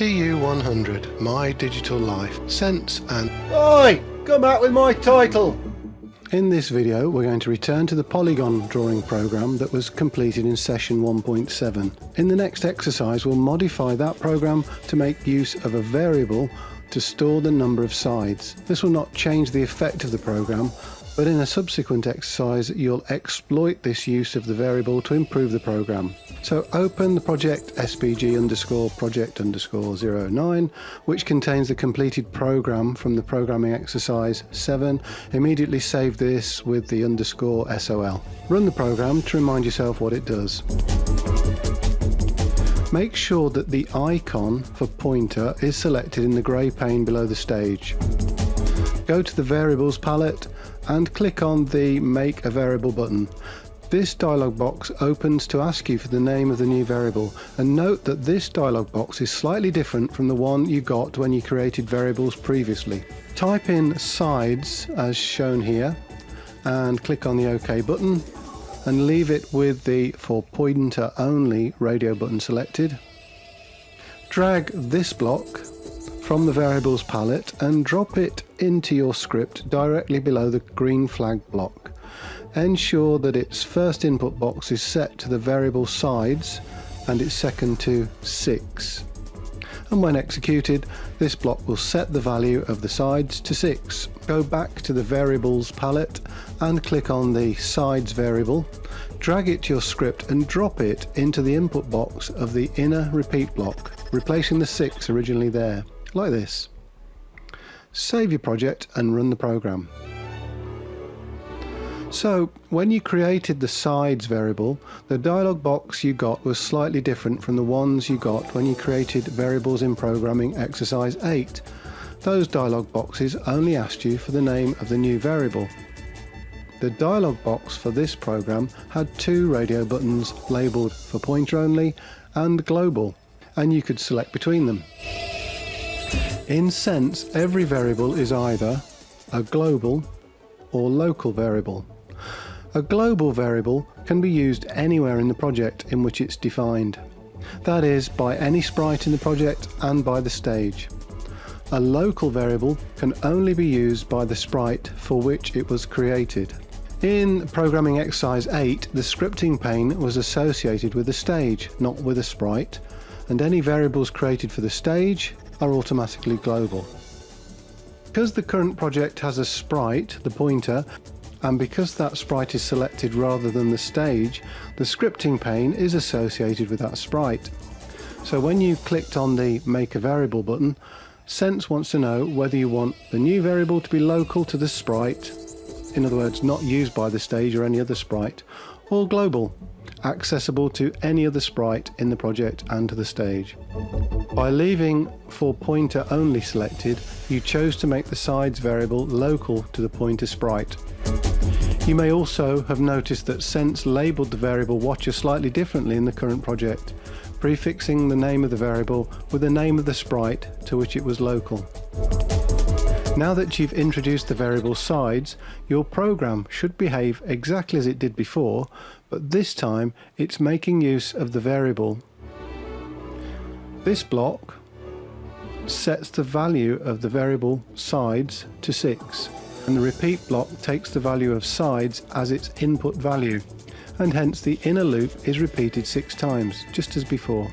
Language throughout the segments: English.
TU100 My Digital Life Sense and Oi! Come out with my title! In this video we're going to return to the polygon drawing program that was completed in session 1.7. In the next exercise we'll modify that program to make use of a variable to store the number of sides. This will not change the effect of the program but in a subsequent exercise you'll exploit this use of the variable to improve the program. So open the project spg underscore project underscore 09 which contains the completed program from the programming exercise 7. Immediately save this with the underscore sol. Run the program to remind yourself what it does. Make sure that the icon for pointer is selected in the grey pane below the stage. Go to the variables palette and click on the Make a Variable button. This dialog box opens to ask you for the name of the new variable and note that this dialog box is slightly different from the one you got when you created variables previously. Type in sides as shown here and click on the OK button and leave it with the for pointer only radio button selected. Drag this block from the variables palette and drop it into your script directly below the green flag block. Ensure that its first input box is set to the variable sides and its second to 6. And when executed, this block will set the value of the sides to 6. Go back to the variables palette and click on the sides variable, drag it to your script and drop it into the input box of the inner repeat block, replacing the 6 originally there like this. Save your project and run the program. So when you created the sides variable, the dialog box you got was slightly different from the ones you got when you created variables in programming exercise 8. Those dialog boxes only asked you for the name of the new variable. The dialog box for this program had two radio buttons labelled for pointer only and global, and you could select between them. In sense, every variable is either a global or local variable. A global variable can be used anywhere in the project in which it's defined. That is, by any sprite in the project and by the stage. A local variable can only be used by the sprite for which it was created. In programming exercise 8, the scripting pane was associated with the stage, not with a sprite, and any variables created for the stage are automatically global. Because the current project has a sprite, the pointer, and because that sprite is selected rather than the stage, the scripting pane is associated with that sprite. So when you clicked on the Make a Variable button, Sense wants to know whether you want the new variable to be local to the sprite, in other words not used by the stage or any other sprite, or global, accessible to any other sprite in the project and to the stage. By leaving for pointer only selected, you chose to make the sides variable local to the pointer sprite. You may also have noticed that Sense labelled the variable watcher slightly differently in the current project, prefixing the name of the variable with the name of the sprite to which it was local. Now that you've introduced the variable sides, your program should behave exactly as it did before, but this time it's making use of the variable. This block sets the value of the variable sides to 6 and the repeat block takes the value of sides as its input value and hence the inner loop is repeated six times just as before.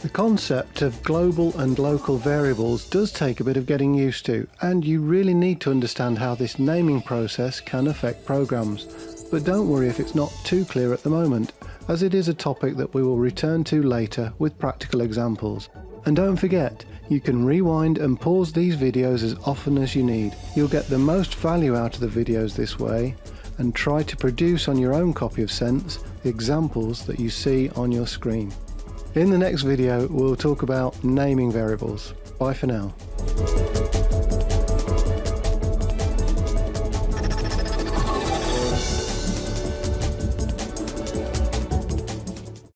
The concept of global and local variables does take a bit of getting used to and you really need to understand how this naming process can affect programs. But don't worry if it's not too clear at the moment, as it is a topic that we will return to later with practical examples. And don't forget, you can rewind and pause these videos as often as you need. You'll get the most value out of the videos this way and try to produce on your own copy of Sense the examples that you see on your screen. In the next video we'll talk about naming variables. Bye for now.